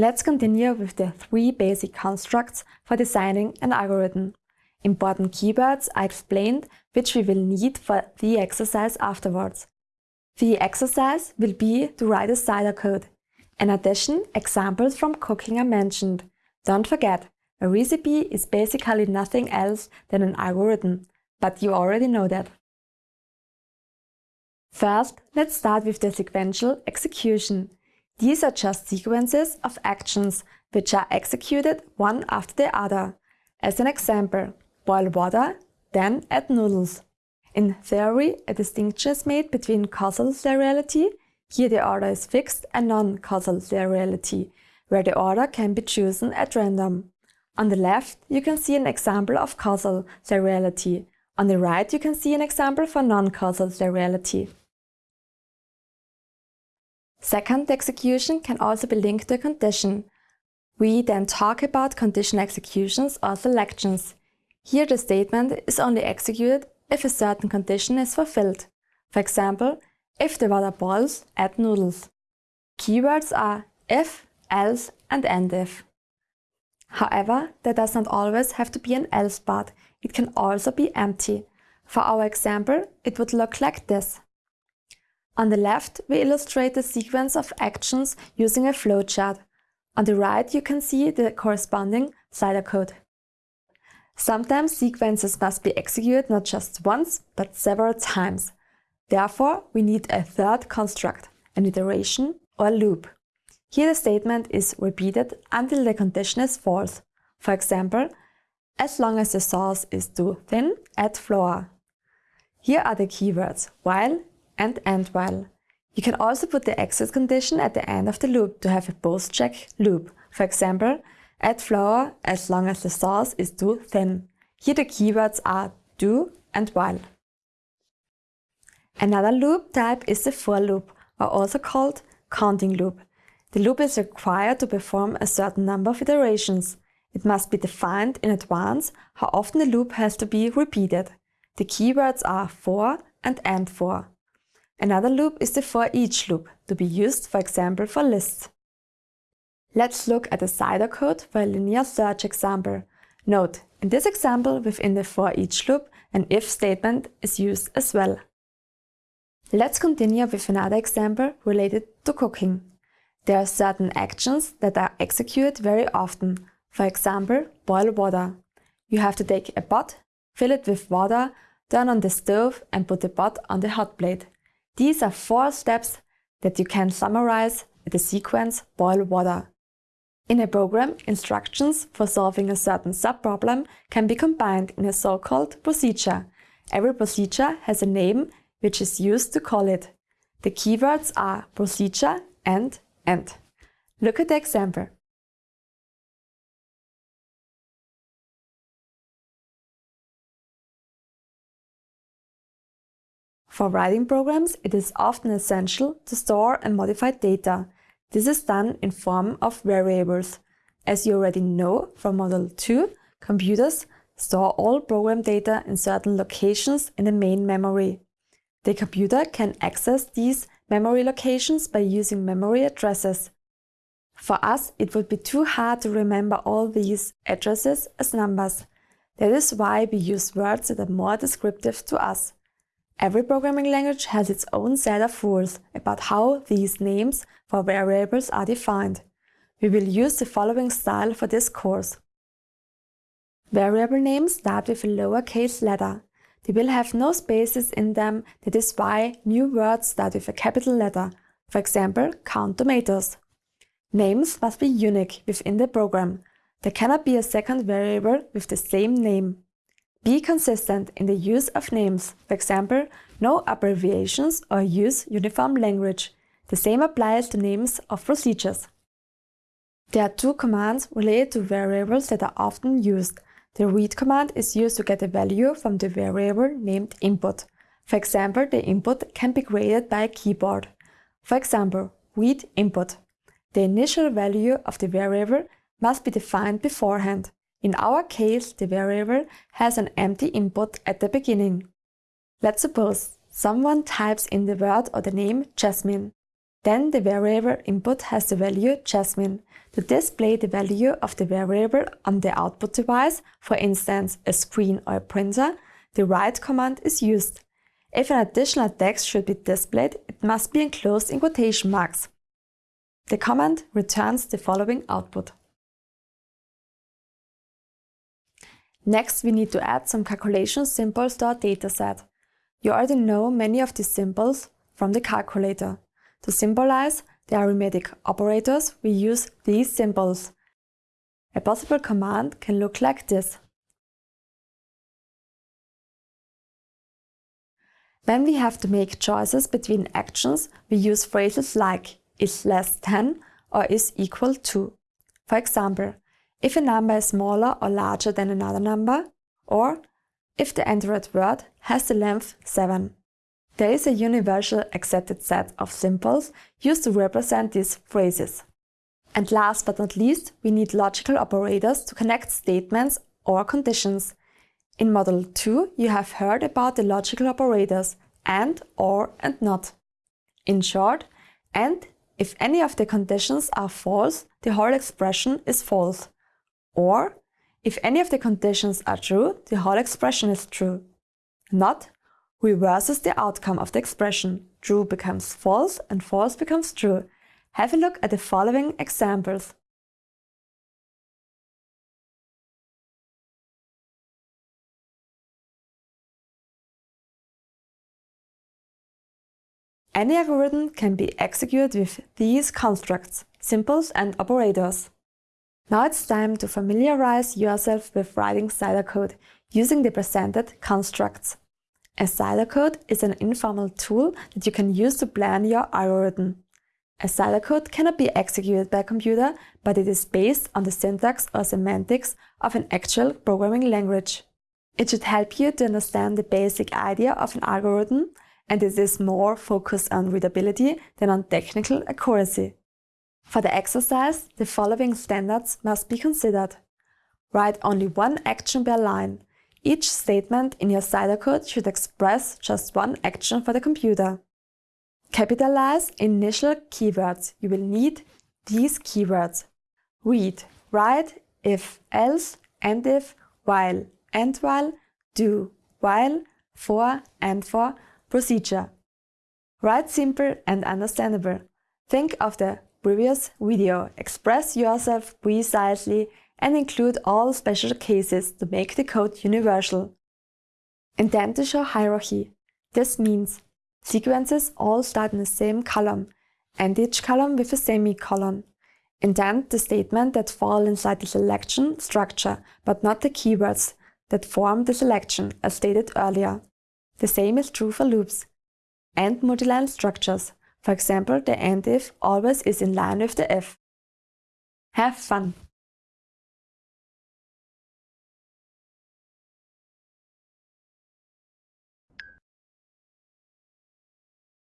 Let's continue with the three basic constructs for designing an algorithm. Important keywords are explained which we will need for the exercise afterwards. The exercise will be to write a pseudocode. In addition, examples from cooking are mentioned. Don't forget, a recipe is basically nothing else than an algorithm, but you already know that. First, let's start with the sequential execution. These are just sequences of actions which are executed one after the other. As an example, boil water, then add noodles. In theory, a distinction is made between causal seriality, here the order is fixed, and non-causal seriality, where the order can be chosen at random. On the left, you can see an example of causal seriality. On the right, you can see an example for non-causal seriality. Second, the execution can also be linked to a condition. We then talk about condition executions or selections. Here the statement is only executed if a certain condition is fulfilled. For example, if the water boils, add noodles. Keywords are if, else and end if. However, there does not always have to be an else part, it can also be empty. For our example, it would look like this. On the left, we illustrate the sequence of actions using a flowchart. On the right, you can see the corresponding pseudocode. Sometimes sequences must be executed not just once, but several times. Therefore, we need a third construct, an iteration or a loop. Here the statement is repeated until the condition is false. For example, as long as the sauce is too thin, add flour. Here are the keywords while and end while. You can also put the exit condition at the end of the loop to have a post-check loop. For example, Add flour as long as the sauce is too thin. Here the keywords are do and while. Another loop type is the for loop, or also called counting loop. The loop is required to perform a certain number of iterations. It must be defined in advance how often the loop has to be repeated. The keywords are for and and for. Another loop is the for each loop, to be used for example for lists. Let's look at the pseudocode for a linear search example. Note, in this example within the for each loop, an if statement is used as well. Let's continue with another example related to cooking. There are certain actions that are executed very often. For example, boil water. You have to take a pot, fill it with water, turn on the stove and put the pot on the hot plate. These are four steps that you can summarize at the sequence boil water. In a program, instructions for solving a certain subproblem can be combined in a so-called procedure. Every procedure has a name which is used to call it. The keywords are procedure and end. Look at the example. For writing programs, it is often essential to store and modify data. This is done in form of variables. As you already know from Model 2, computers store all program data in certain locations in the main memory. The computer can access these memory locations by using memory addresses. For us, it would be too hard to remember all these addresses as numbers. That is why we use words that are more descriptive to us. Every programming language has its own set of rules about how these names for variables are defined. We will use the following style for this course. Variable names start with a lowercase letter. They will have no spaces in them, that is why new words start with a capital letter. For example, count tomatoes. Names must be unique within the program. There cannot be a second variable with the same name. Be consistent in the use of names, for example, no abbreviations or use uniform language. The same applies to names of procedures. There are two commands related to variables that are often used. The read command is used to get a value from the variable named input. For example, the input can be created by a keyboard. For example, read input. The initial value of the variable must be defined beforehand. In our case, the variable has an empty input at the beginning. Let's suppose someone types in the word or the name Jasmine. Then the variable input has the value Jasmine. To display the value of the variable on the output device, for instance a screen or a printer, the write command is used. If an additional text should be displayed, it must be enclosed in quotation marks. The command returns the following output. Next, we need to add some calculation symbols to our dataset. You already know many of these symbols from the calculator. To symbolize the arithmetic operators, we use these symbols. A possible command can look like this. When we have to make choices between actions, we use phrases like is less than or is equal to. For example, if a number is smaller or larger than another number, or if the entered word has the length 7. There is a universal accepted set of symbols used to represent these phrases. And last but not least, we need logical operators to connect statements or conditions. In Model 2, you have heard about the logical operators AND, OR and NOT. In short, AND, if any of the conditions are false, the whole expression is false. Or, if any of the conditions are true, the whole expression is true. Not reverses the outcome of the expression. True becomes false and false becomes true. Have a look at the following examples. Any algorithm can be executed with these constructs, symbols and operators. Now it's time to familiarize yourself with writing pseudocode using the presented constructs. A pseudocode is an informal tool that you can use to plan your algorithm. A pseudocode cannot be executed by a computer, but it is based on the syntax or semantics of an actual programming language. It should help you to understand the basic idea of an algorithm, and it is more focused on readability than on technical accuracy. For the exercise, the following standards must be considered. Write only one action per line. Each statement in your pseudocode should express just one action for the computer. Capitalize initial keywords. You will need these keywords. Read, write, if, else, and if, while, and while, do, while, for, and for, procedure. Write simple and understandable. Think of the previous video, express yourself precisely and include all special cases to make the code universal. To hierarchy. This means sequences all start in the same column and each column with a semicolon. Indent the statement that fall inside the selection structure, but not the keywords that form the selection, as stated earlier. The same is true for loops and multiline structures. For example, the end if always is in line with the if. Have fun!